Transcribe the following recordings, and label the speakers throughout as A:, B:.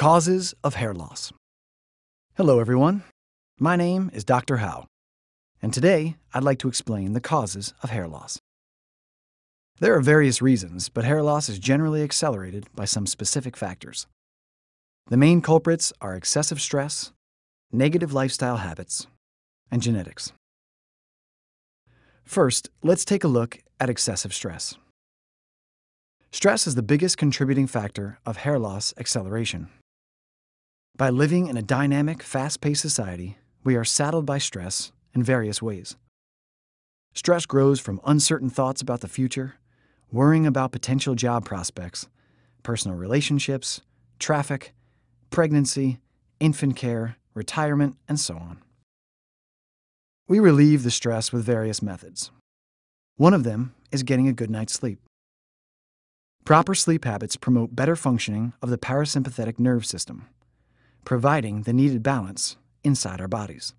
A: Causes of hair loss. Hello, everyone. My name is Dr. Howe, and today I'd like to explain the causes of hair loss. There are various reasons, but hair loss is generally accelerated by some specific factors. The main culprits are excessive stress, negative lifestyle habits, and genetics. First, let's take a look at excessive stress. Stress is the biggest contributing factor of hair loss acceleration. By living in a dynamic, fast-paced society, we are saddled by stress in various ways. Stress grows from uncertain thoughts about the future, worrying about potential job prospects, personal relationships, traffic, pregnancy, infant care, retirement, and so on. We relieve the stress with various methods. One of them is getting a good night's sleep. Proper sleep habits promote better functioning of the parasympathetic nerve system, providing the needed balance inside our bodies.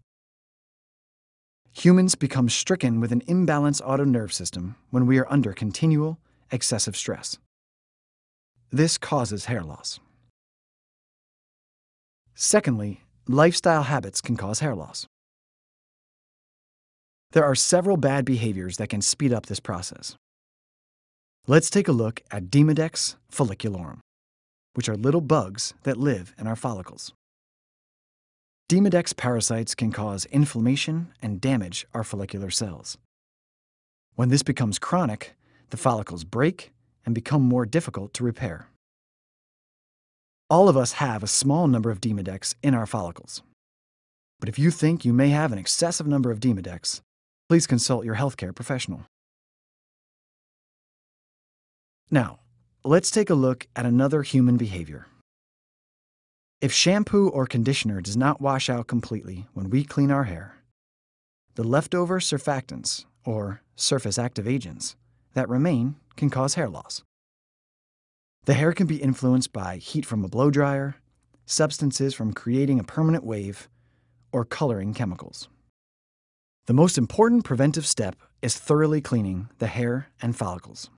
A: Humans become stricken with an imbalanced autonerve system when we are under continual, excessive stress. This causes hair loss. Secondly, lifestyle habits can cause hair loss. There are several bad behaviors that can speed up this process. Let's take a look at Demodex folliculorum which are little bugs that live in our follicles. Demodex parasites can cause inflammation and damage our follicular cells. When this becomes chronic, the follicles break and become more difficult to repair. All of us have a small number of Demodex in our follicles. But if you think you may have an excessive number of Demodex, please consult your healthcare professional. Now, Let's take a look at another human behavior. If shampoo or conditioner does not wash out completely when we clean our hair, the leftover surfactants, or surface active agents, that remain can cause hair loss. The hair can be influenced by heat from a blow dryer, substances from creating a permanent wave, or coloring chemicals. The most important preventive step is thoroughly cleaning the hair and follicles.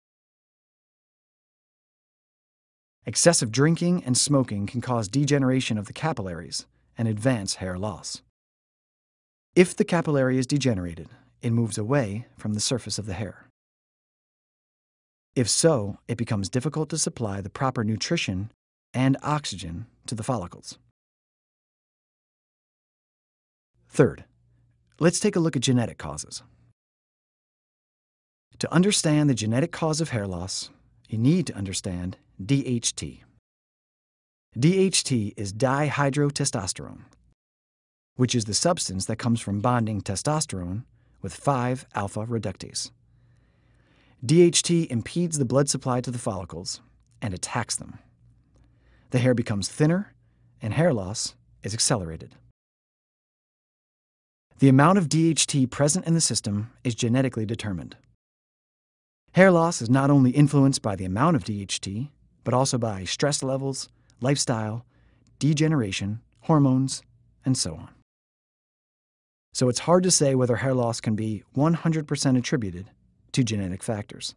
A: Excessive drinking and smoking can cause degeneration of the capillaries and advance hair loss. If the capillary is degenerated, it moves away from the surface of the hair. If so, it becomes difficult to supply the proper nutrition and oxygen to the follicles. Third, let's take a look at genetic causes. To understand the genetic cause of hair loss, you need to understand DHT. DHT is dihydrotestosterone, which is the substance that comes from bonding testosterone with 5-alpha reductase. DHT impedes the blood supply to the follicles and attacks them. The hair becomes thinner and hair loss is accelerated. The amount of DHT present in the system is genetically determined. Hair loss is not only influenced by the amount of DHT, but also by stress levels, lifestyle, degeneration, hormones, and so on. So it's hard to say whether hair loss can be 100% attributed to genetic factors.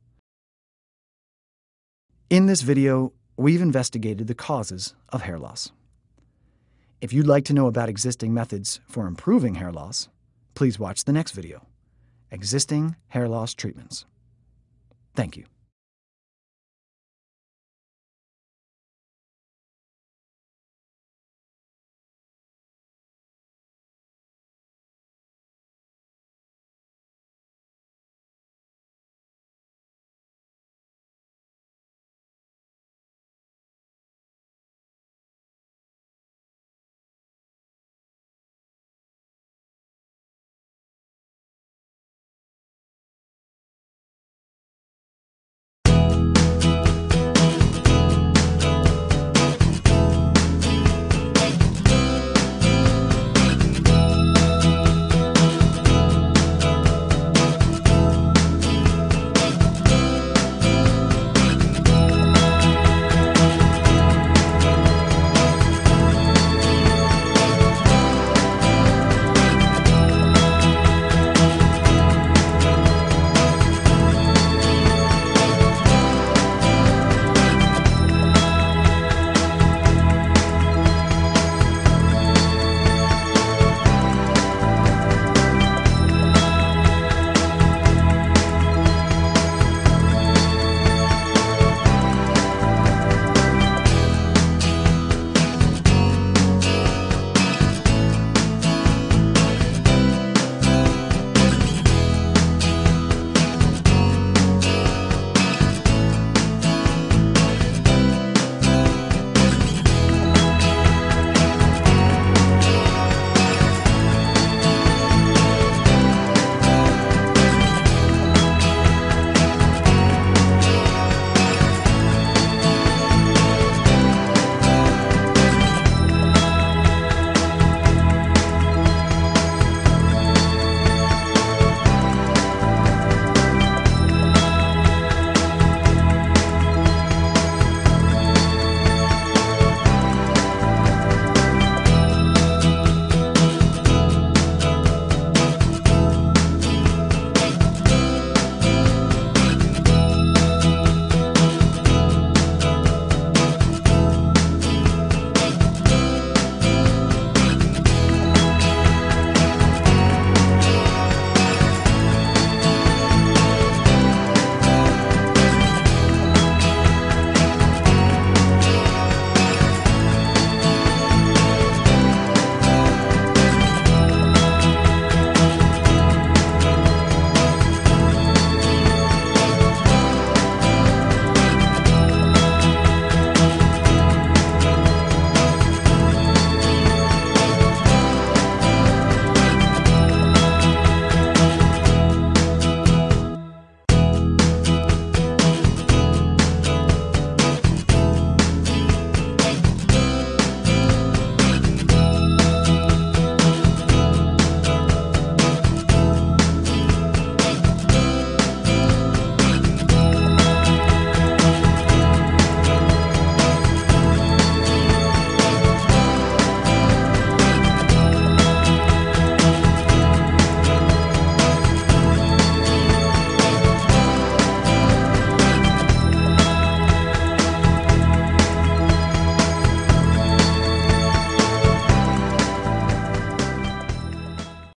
A: In this video, we've investigated the causes of hair loss. If you'd like to know about existing methods for improving hair loss, please watch the next video, Existing Hair Loss Treatments. Thank you.